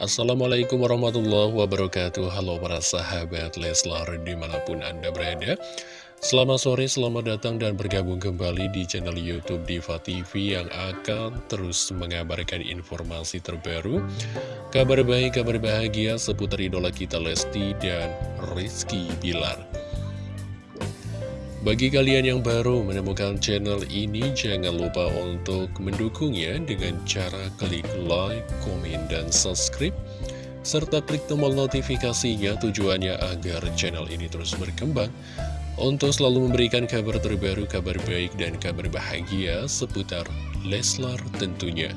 Assalamualaikum warahmatullahi wabarakatuh. Halo para sahabat Leslar di mana pun anda berada. Selamat sore, selamat datang dan bergabung kembali di channel Youtube Diva TV Yang akan terus mengabarkan informasi terbaru Kabar baik, kabar bahagia seputar idola kita Lesti dan Rizky Bilar bagi kalian yang baru menemukan channel ini, jangan lupa untuk mendukungnya dengan cara klik like, komen, dan subscribe. Serta klik tombol notifikasinya tujuannya agar channel ini terus berkembang untuk selalu memberikan kabar terbaru, kabar baik, dan kabar bahagia seputar Leslar tentunya.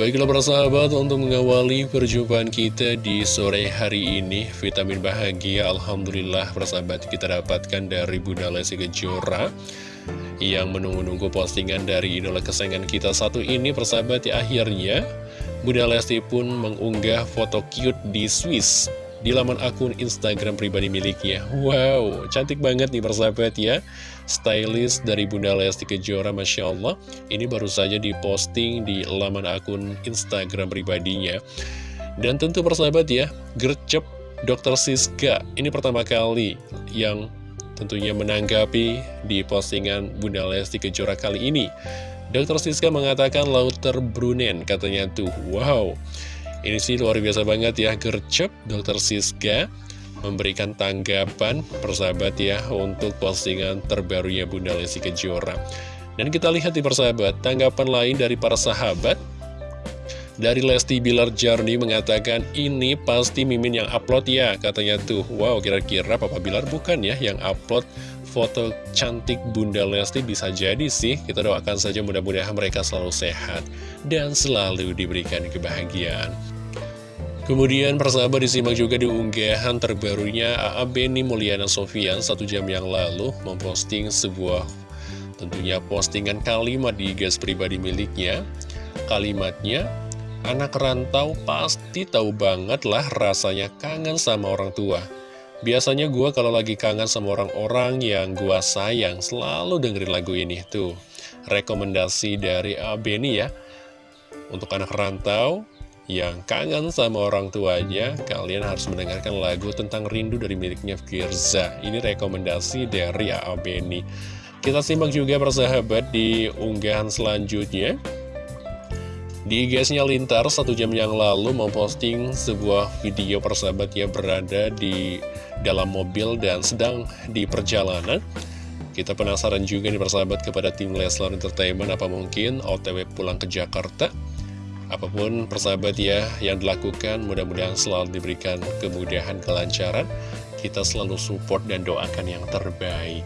Baiklah para sahabat, untuk mengawali perjumpaan kita di sore hari ini, vitamin bahagia Alhamdulillah para sahabat kita dapatkan dari Bunda Lesti Kejora yang menunggu-nunggu postingan dari idola kesayangan kita satu ini persahabat ya akhirnya Bunda Lesti pun mengunggah foto cute di Swiss di laman akun Instagram pribadi miliknya. Wow, cantik banget nih persahabat ya. Stylist dari Bunda Lesti Kejora, Masya Allah. Ini baru saja diposting di laman akun Instagram pribadinya. Dan tentu persahabat ya, gercep Dr. Siska. Ini pertama kali yang tentunya menanggapi di postingan Bunda Lesti Kejora kali ini. Dr. Siska mengatakan Lauter Brunen, katanya tuh, wow. Ini sih luar biasa banget ya, gercep Dr. Siska memberikan tanggapan persahabat ya untuk postingan terbarunya Bunda Lesti Kejora. Dan kita lihat di persahabat, tanggapan lain dari para sahabat dari Lesti Bilar Jarni mengatakan ini pasti Mimin yang upload ya katanya tuh wow kira-kira Papa Bilar bukan ya yang upload foto cantik Bunda Lesti bisa jadi sih kita doakan saja mudah-mudahan mereka selalu sehat dan selalu diberikan kebahagiaan Kemudian persahabat disimak juga di unggahan terbarunya AA Beni Mulyana Sofian satu jam yang lalu memposting sebuah tentunya postingan kalimat di gas pribadi miliknya. Kalimatnya, anak rantau pasti tahu banget lah rasanya kangen sama orang tua. Biasanya gue kalau lagi kangen sama orang-orang yang gue sayang selalu dengerin lagu ini tuh. Rekomendasi dari AA Beni ya. Untuk anak rantau, yang kangen sama orang tuanya, kalian harus mendengarkan lagu tentang rindu dari miliknya Firza. Ini rekomendasi dari A.A. Kita simak juga persahabat di unggahan selanjutnya. Di IG-nya Lintar satu jam yang lalu memposting sebuah video persahabat yang berada di dalam mobil dan sedang di perjalanan. Kita penasaran juga nih persahabat kepada tim Leslar Entertainment apa mungkin OTW pulang ke Jakarta Apa pun persahabat ya yang dilakukan mudah-mudahan selalu diberikan kemudahan kelancaran. Kita selalu support dan doakan yang terbaik.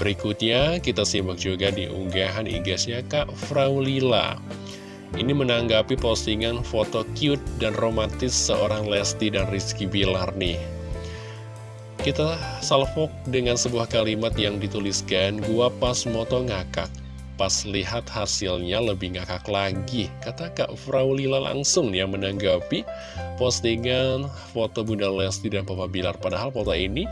Berikutnya kita simak juga di unggahan igasnya Kak Fraulila. Ini menanggapi postingan foto cute dan romantis seorang Lesti dan Rizky Bilar nih. Kita salvok dengan sebuah kalimat yang dituliskan Gua pas moto ngakak Pas lihat hasilnya lebih ngakak lagi Kata Kak Fraulila langsung yang menanggapi postingan foto Bunda Lesti dan Papa Bilar. Padahal foto ini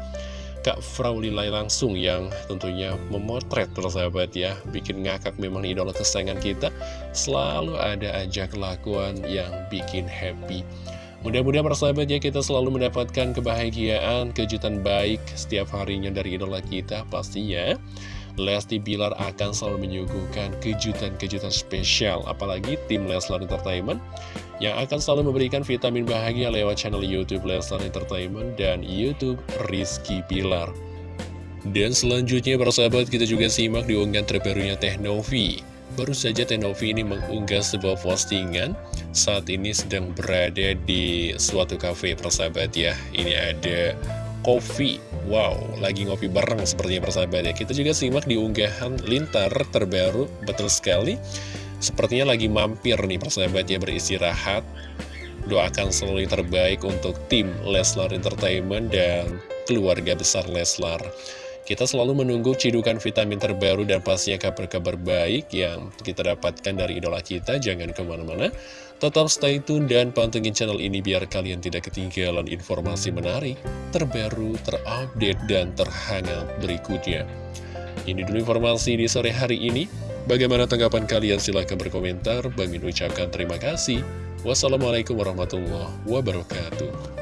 Kak Fraulila langsung yang tentunya memotret persahabat ya. Bikin ngakak memang idola kesayangan kita. Selalu ada aja kelakuan yang bikin happy. Mudah-mudahan persahabat ya kita selalu mendapatkan kebahagiaan, kejutan baik setiap harinya dari idola kita pastinya Lesti Bilar akan selalu menyuguhkan kejutan-kejutan spesial Apalagi tim Leslar Entertainment Yang akan selalu memberikan vitamin bahagia lewat channel Youtube Leslar Entertainment Dan Youtube Rizky Bilar. Dan selanjutnya persahabat kita juga simak di unggahan terbarunya Teknovi Baru saja Teknovi ini mengunggah sebuah postingan. Saat ini sedang berada di suatu cafe persahabat ya. Ini ada kopi Wow, lagi ngopi bareng sepertinya persahabat ya Kita juga simak di unggahan Lintar terbaru Betul sekali. Sepertinya lagi mampir nih persahabat ya beristirahat. Doakan selalu terbaik untuk tim Leslar Entertainment dan keluarga besar Leslar kita selalu menunggu cidukan vitamin terbaru dan pastinya kabar-kabar baik yang kita dapatkan dari idola kita. Jangan ke mana-mana. Tetap stay tune dan pantengin channel ini biar kalian tidak ketinggalan informasi menarik, terbaru, terupdate, dan terhangat berikutnya. Ini dulu informasi di sore hari ini. Bagaimana tanggapan kalian? Silahkan berkomentar. Bagi ucapkan terima kasih. Wassalamualaikum warahmatullahi wabarakatuh.